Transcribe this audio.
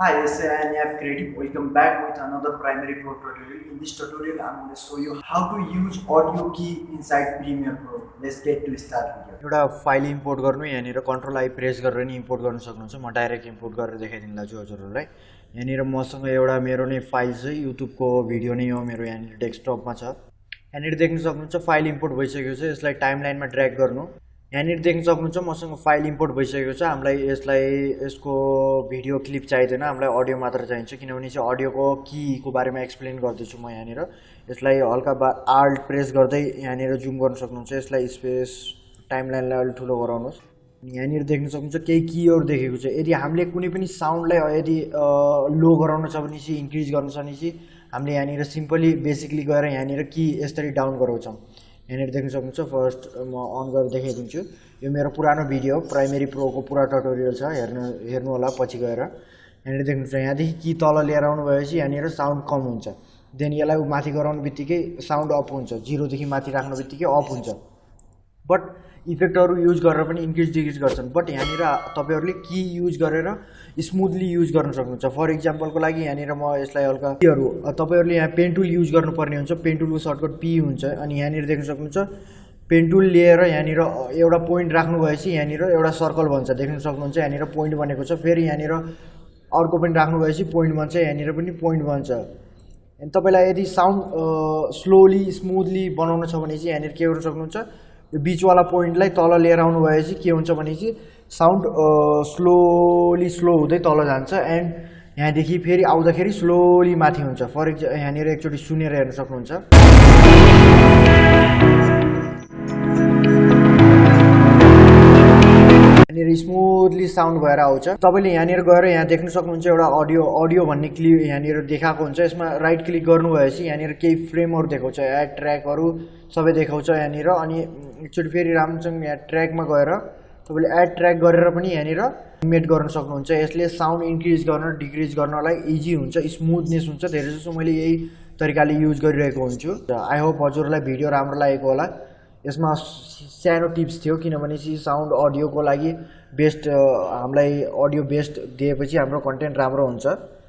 Hi, this is NF Creative. Welcome back with another Primary Pro tutorial. In this tutorial, I'm going to show you how to use audio key inside Premiere Pro. Let's get to start video. एउटा file import गर्नु यहाँनिर control I press गरेर नि import गर्न सक्नुहुन्छ म direct import गरेर देखाइदिनु छु हजुरहरूलाई यहाँनिर मसँग एउटा मेरो नै फाइल छ युट्युबको भिडियो नै हो मेरो यहाँनिर डेस्कटपमा छ यहाँनिर देख्न सक्नुहुन्छ फाइल इम्पोर्ट भइसकेको छ यसलाई टाइम लाइनमा ड्र्याग गर्नु यहाँनिर देख्न सक्नुहुन्छ मसँग फाइल इम्पोर्ट भइसकेको छ। हामीलाई यसलाई यसको भिडियो क्लिप चाहिँदैन। हामीलाई अडियो मात्र चाहिन्छ किनभने चाहिँ अडियोको किको बारेमा एक्सप्लेन गर्दैछु म यहाँनिर। यसलाई हल्का बा आल्ट प्रेस गर्दै यहाँनिर जुम गर्न सक्नुहुन्छ। यसलाई स्पेस टाइम लाइनलाई अलिक ठुलो गराउनुहोस्। यहाँनिर देख्न सक्नुहुन्छ केही किहरू देखेको छ। यदि हामीले कुनै पनि साउन्डलाई यदि लो गराउनु छ भने चाहिँ इन्क्रिज गर्नु छ भने चाहिँ हामीले यहाँनिर सिम्पली बेसिकली गएर यहाँनिर कि यसरी डाउन गराउँछौँ। यहाँनिर देख्न सक्नुहुन्छ। फर्स्ट म अन गरेर देखाइदिन्छु। यो मेरो पुरानो भिडियो हो प्राइमेरी प्रोको पुरा टटोरियल छ। हेर्नु हेर्नु होला पछि गएर। यहाँनिर देख्नुहुन्छ यहाँदेखि कि तल लिएर आउनु भएपछि यहाँनिर साउन्ड कम हुन्छ। देन यसलाई माथि गराउनु बित्तिकै साउन्ड अप हुन्छ। जिरोदेखि माथि राख्नु बित्तिकै अफ हुन्छ। बट इफेक्टहरू युज गरेर पनि इन्क्रिज डिक्रिज गर्छन्. बट यहाँनिर तपाईँहरूले कि युज गरेर स्मुथली युज गर्न सक्नुहुन्छ. फर इक्जाम्पलको लागि यहाँनिर म यसलाई हल्का किहरू तपाईँहरूले यहाँ पेन टुल युज गर्नुपर्ने हुन्छ। पेन टुलको सर्टकट पी हुन्छ। अनि यहाँनिर देख्न सक्नुहुन्छ पेन टुल लिएर यहाँनिर एउटा पोइन्ट राख्नु भएपछि यहाँनिर एउटा सर्कल बन्छ देख्न सक्नुहुन्छ यहाँनिर पोइन्ट बनेको छ। फेरि यहाँनिर अर्को पनि राख्नु भएपछि पोइन्ट बन्छ। यहाँनिर पनि पोइन्ट बन्छ। अनि तपाईँलाई यदि साउन्ड स्लोली स्मुथली बनाउनु छ भने चाहिँ यहाँनिर के गर्नु सक्नुहुन्छ? यो बिचवाला पोइन्टलाई तल लिएर आउनु भएपछि के हुन्छ भने चाहिँ साउन्ड स्लोली स्लो हुँदै तल जान्छ एन्ड यहाँदेखि फेरि आउँदाखेरि स्लोली माथि हुन्छ। फर इक्जा यहाँनिर एकचोटि सुनेर हेर्न सक्नुहुन्छ। यहाँनिर स्मुथली साउन्ड भएर आउँछ। तपाईँले यहाँनिर गएर यहाँ देख्न सक्नुहुन्छ एउटा अडियो अडियो भन्ने क्लिप यहाँनिर देखाएको हुन्छ। यसमा राइट क्लिक गर्नुभएपछि यहाँनिर केही फ्रेमहरू देखाउँछ एड ट्र्याकहरू सबै देखाउँछ यहाँनिर अनि एकचोटि फेरि राम्रोसँग यहाँ ट्र्याकमा गएर तपाईँले एड ट्र्याक गरेर पनि यहाँनिर मेट गर्न सक्नुहुन्छ। यसले साउन्ड इन्क्रिज गर्न डिक्रिज गर्नलाई इजी हुन्छ स्मुथनेस हुन्छ। धेरै जसो मैले यही तरिकाले युज गरिरहेको हुन्छु। आई होप हजुरलाई भिडियो राम्रो लागेको होला। यसमा सानो टिप्स थियो किनभने चाहिँ साउन्ड अडियोको लागि बेस्ट हामीलाई अडियो बेस्ट दिएपछि हाम्रो कन्टेन्ट राम्रो हुन्छ।